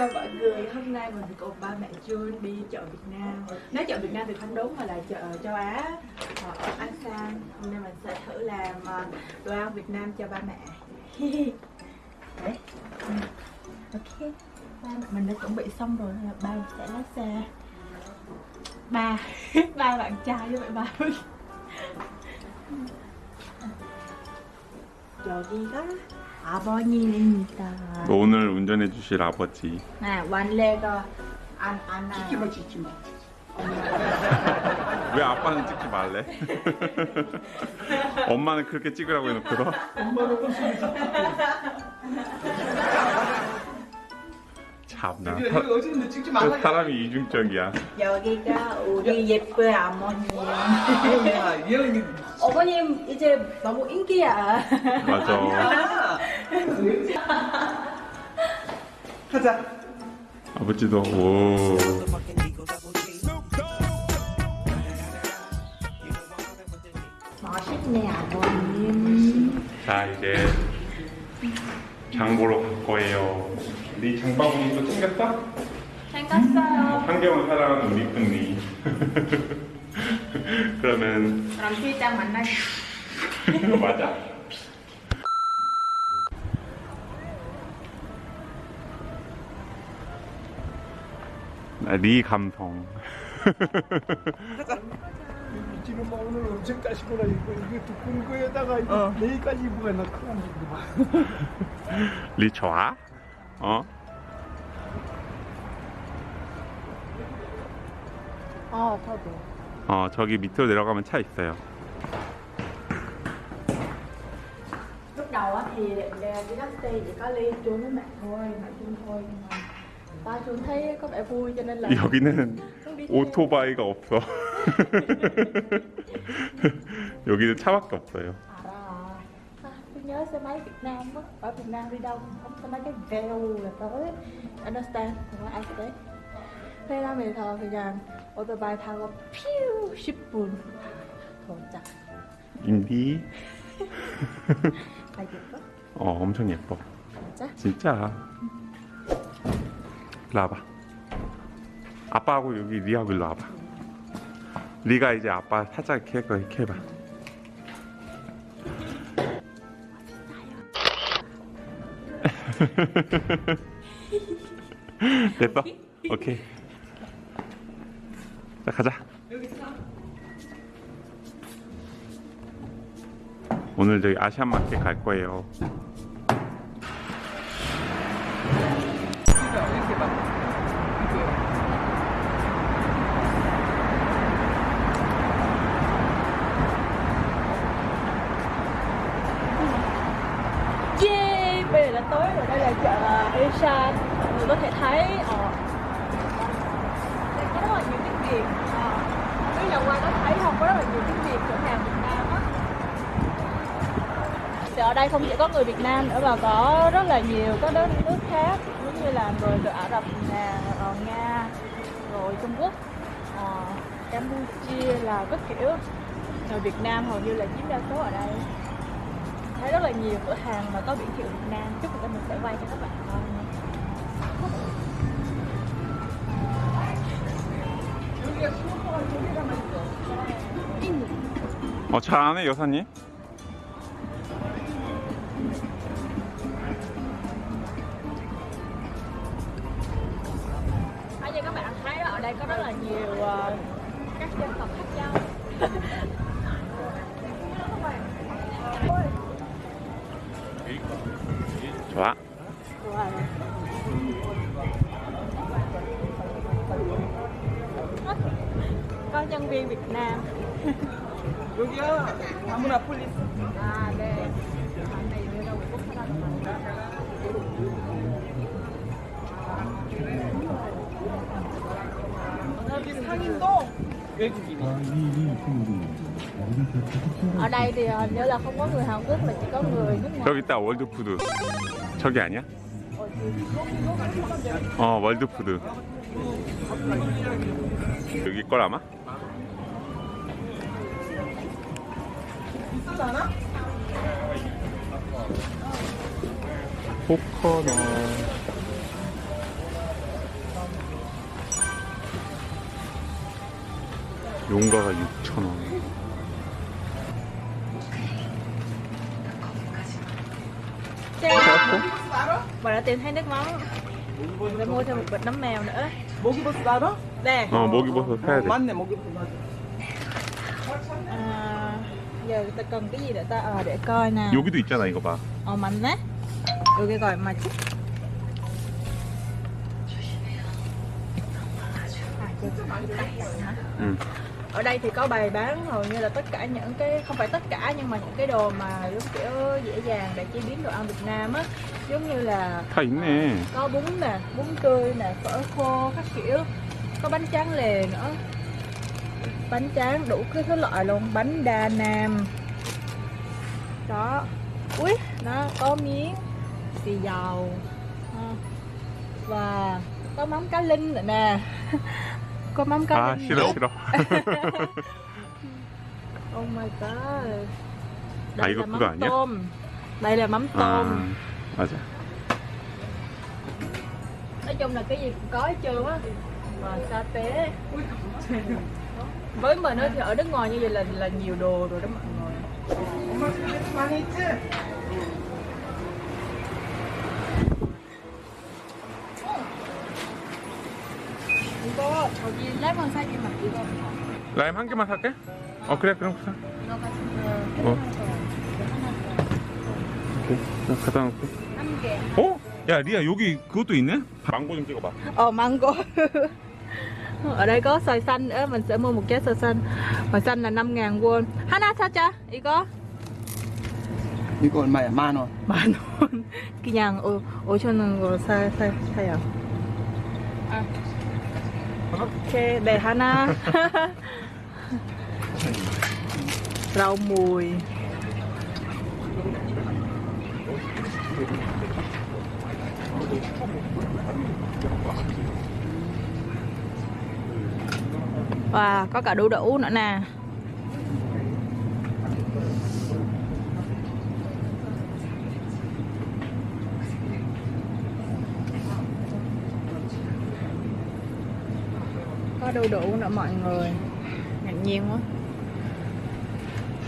chào mọi người. Hôm nay mình cùng ba mẹ Jun đi chợ Việt Nam. Nói chợ Việt Nam thì không đúng, mà là chợ, châu Á. Ờ, Ở sang. Hôm nay mình sẽ thử làm ờ, đồ ăn Việt Nam cho ba mẹ. Đấy. ok. Ba mình đã chuẩn bị xong rồi là ba sẽ lái xe. Ba. Ba bạn trai với bạn ba trời đi đó. 아버님입니다. 오늘 운전해 주실 아버지 네, 완레가 안 안아. 찍지 마 찍지 마 왜 아빠는 찍지 말래? 엄마는 그렇게 찍으라고 해놓고도 엄마는 웃음이 참나 찍지 사, 어제는 찍지 말라 사람이 이중적이야 여기가 우리 예쁜. 야 예언이 어머님 이제 너무 인기야. 맞아 하자 아버지도 오 멋있네 아버님. 자 이제 장 보러 갈 거예요 네 장바구니 또 챙겼어? 생겼어요. 환경을 사랑하는 우리 니 그러면 그럼 필장 만나. 맞아 아, 네 감성 지금 뭐 오늘 엄청 까시구나 이거 이거 두꺼운 거에다가 이거 내일까지 입으면 나 큰일 리 좋아? 어? 어, 저도. 어 저기 밑으로 내려가면 차 있어요 Lúc đầu thì đi taxi chỉ có ly Jun với mẹ thôi, mẹ Jun thôi nhưng mà ba Jun thấy có vẻ vui cho nên là 여기는 Jun đi theo. 오토바이가 없어 여기는 차밖에 없어요 À, à, tôi nhớ xe máy Việt Nam á, ở Việt Nam đi đâu không xe máy cái vèo là tới Understand, 정말 알 때. 페라메에서 그냥 오토바이 타고 퓨 10분 도착. 인디 아 예뻐? 어 엄청 예뻐 진짜? 진짜 일로 와봐. 아빠하고 여기 리하고 일로 와봐. 리가 이제 아빠 살짝 이렇게 이렇게 해봐. 됐어? 오케이. 자 가자. 오늘 저기 아시안 마켓 갈 거예요 Thì ở đây không chỉ có người Việt Nam nữa mà có rất là nhiều các đất nước khác Giống như là người từ Ả Rập nè, rồi Nga, rồi Trung Quốc ờ, Campuchia là các kiểu Người Việt Nam hầu như là chiếm đa số ở đây thấy rất là nhiều cửa hàng mà có biển hiệu Việt Nam chút nữa mình sẽ quay cho các bạn coi nha 여기가 수업하고 저기가만 있어 어 잘하네 여사님 Là nhiều ờ, các dân tộc khác nhau 좋아 có nhân viên Việt Nam 여기야 아무나 폴리스 à đây anh này đưa đâu quốc 여기 상인도 외국인이 ở đây thì ờ, nếu là không có người Hàn Quốc mà chỉ có người nước ngoài 저기 있다 월드푸드 저기 아니야? 어 월드푸드 여기 걸 아마? 코코넛 용가가 6,000원. Xe Bà đã tìm thấy nước mắm Mình phải mua thêm một bịch nấm mèo nữa 먹이버섯 알아? Nè 어, 먹이버섯 사야 돼. 맞네 먹이버섯 à, Giờ ta cần cái gì để ta ờ để coi nè 여기도 있잖아, 이거 봐. Ờ mạnh á 여기 gọi mà chút 응. ở đây thì có bày bán hầu như là tất cả những cái không phải tất cả nhưng mà những cái đồ mà giống kiểu dễ dàng để chế biến đồ ăn Việt Nam á. Giống như là thỉnh nè. có bún nè bún tươi nè phở khô các kiểu. Có bánh tráng lề nữa. Bánh tráng đủ cái thứ loại luôn. Bánh đa nam. Đó. Ui nó có miếng xì dầu. Ờ. Và có mắm cá linh nữa nè. Có mắm cá à, linh xin lỗi xin lỗi oh my god. Đây là mắm tôm. Đây là mắm tôm. À, 맞아. Nói chung là cái gì cũng có hết trơn á. Mà sa tế. Với mình á thì ở nước ngoài như vậy là là nhiều đồ rồi đó mọi người. 저기 레몬 사기만 이거 라임 한 개만 살게? 어, 그래, 그럼 사. 이거 같은 어. 거 오케이. 자, 갖다 놓고. 한개 어? 야, 리아, 여기 그것도 있네? 망고 좀 찍어봐. Ồ mango Ở đây có xoài xanh nữa Mình sẽ mua một trái xoài xanh Xoài xanh là 5 ngàn won Hana 사자 이거 이거 얼마야? 만 원. 만 원. 그냥 오, 5천 원으로 사, 사, 사요. 아. 오케이, 네, 하나. rau mùi. Wow, có cả đu đủ nữa nè. Có đu đủ nữa mọi người ngạc nhiên quá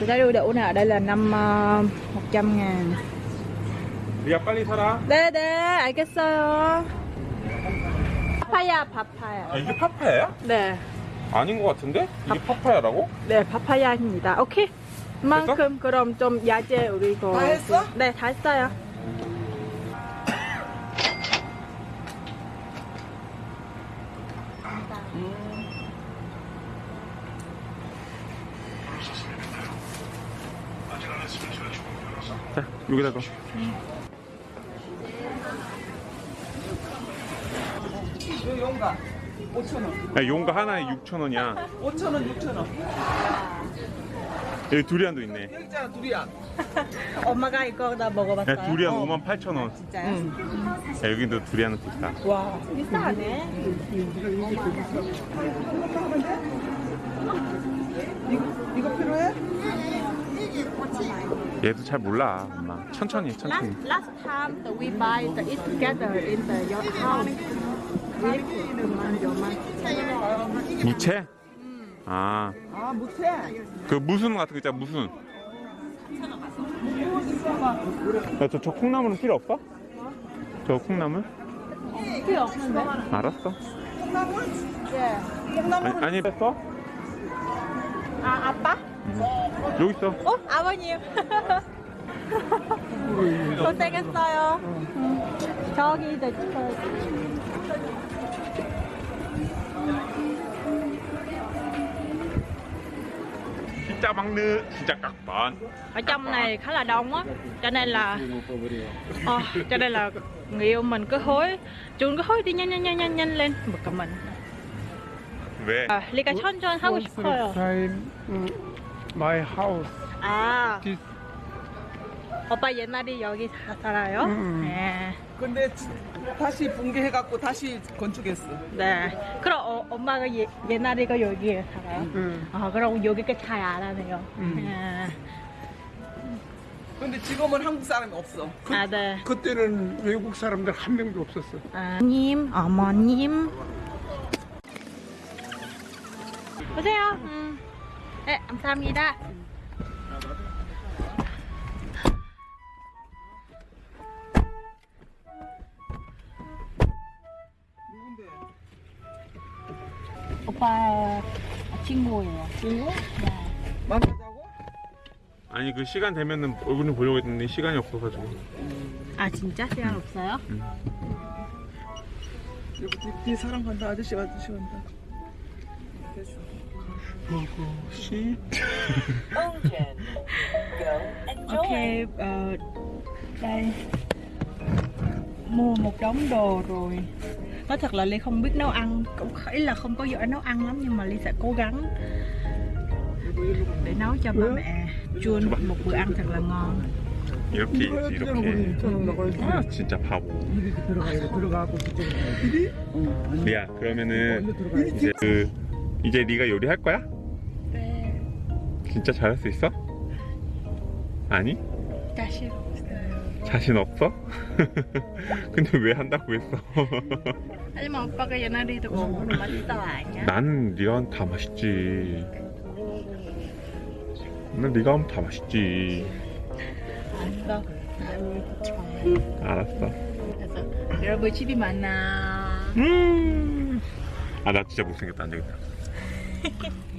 thì cái đu đủ này ở đây là năm uh, 100 ngàn 리아, 빨리 사라. 네네 알겠어요 파파야 파파야 아, 이게 파파야야? 네, 아닌 것 같은데? 이게 파파야라고? 네 파파야입니다 오케이 만큼 그럼 좀 야채 우리 이거 다 했어? 네다 했어요 자, 여기다가. 용가 5천 원. 야, 용가 하나에 6,000원이야. 5천 원, 6천 원. 여기 두리안도 있네. 여기 있잖아 두리안. 엄마가 이거 다 먹어봤어요 야, 두리안 58,000원. 진짜요? 야, 여기도 두리안은 비싸. 와 비싸네 이거 이거 필요해? 얘도 잘 몰라, 엄마. 천천히, 해, 천천히. Last, last time that we buy the eat together in the your house. 무채? 아, 아 못해. 그 무순 같은 거 있잖아, 무순. 야, 저, 저 콩나물은 필요 없어? 저 콩나물? 필요 없는데? 알았어. 네. 아니, 아니 뺐어? 아 아빠? 여기 있어. 어 아버님. 고생했어요. 응. 저기 이제 진짜 막느, 진짜 깍반. ở trong này khá là đông á, cho nên là ờ, cho nên là người yêu mình cứ hối, chúng cứ hối đi nhanh nhanh nhanh nhanh nhanh lên, bực cả mình. 왜? 아, 리가 천천 하고 싶어요. my house. 아, This 오빠 옛날에 여기 사- 살아요? 음. 네. 근데 다시 붕괴해갖고 다시 건축했어. 네. 그럼 어, 엄마가 예, 옛날에 가 여기에 살아요? 응. 아, 그럼 여기가 잘 알아네요. 음. 네. 근데 지금은 한국 사람이 없어. 그, 아, 네. 그때는 외국 사람들 한 명도 없었어. 아, 님, 어머님. 보세요. 음. 네, 감사합니다. 오빠 친구예요. 친구? 만나자고? 아니 그 시간 되면은 얼굴 좀 보려고 했는데 시간이 없어가지고 아 진짜 시간 없어요? 여기 뒤, 뒤 사람 간다. 아저씨 아저씨 간다. 씨 Ocean. Go enjoy. Ok, ờ, đây Mua một đống đồ rồi Nói thật là Ly không biết nấu ăn Cũng ý là không có giỏi nấu ăn lắm Nhưng mà Ly sẽ cố gắng Để nấu cho ba mẹ Chun một bữa ăn thật là ngon 이렇게 있지 이렇게 아 진짜 바보 이렇게 들어가 이렇게 들어가고 그쪽으로 이리? 어. 아니, 리아 그러면은 얼른 들어가. 이제 그 이제 네가 요리할 거야? 네 진짜 잘할 수 있어? 아니? 자신 없어요 자신 없어? 근데 왜 한다고 했어? 하지만 오빠가 옛날에도 공부를 맛있어 아니야? 난 네가 하면 다 맛있지 난 네가 하면 다 맛있지 알았어 알았어 그래서 여러분 집이 많아 음. 아나 진짜 못생겼다 안 되겠다